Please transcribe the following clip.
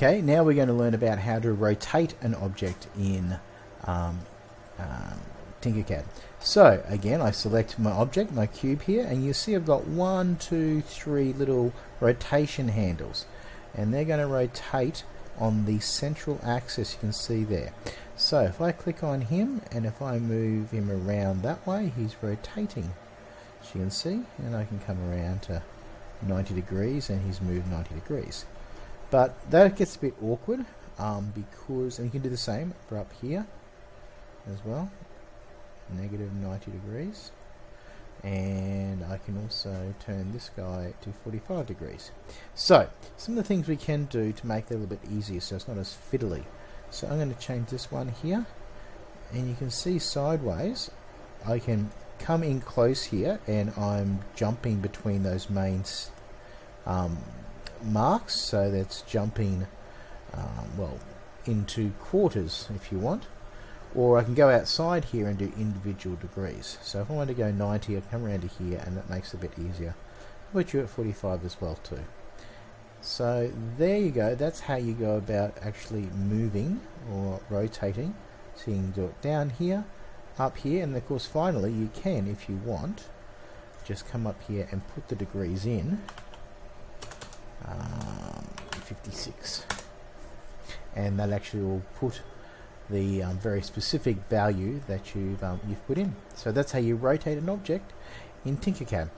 Okay, now we're going to learn about how to rotate an object in um, um, Tinkercad. So again, I select my object, my cube here, and you see I've got one, two, three little rotation handles, and they're going to rotate on the central axis you can see there. So if I click on him, and if I move him around that way, he's rotating, as you can see, and I can come around to 90 degrees, and he's moved 90 degrees. But that gets a bit awkward um, because, and you can do the same for up here as well, negative 90 degrees. And I can also turn this guy to 45 degrees. So, some of the things we can do to make that a little bit easier so it's not as fiddly. So I'm going to change this one here. And you can see sideways, I can come in close here and I'm jumping between those main um, marks so that's jumping um, well into quarters if you want. Or I can go outside here and do individual degrees. So if I want to go 90 I come around to here and that makes it a bit easier. I'll put you at 45 as well too. So there you go. That's how you go about actually moving or rotating. So you can do it down here up here and of course finally you can if you want just come up here and put the degrees in um, 56 and that actually will put the um, very specific value that you've, um, you've put in. So that's how you rotate an object in Tinkercad.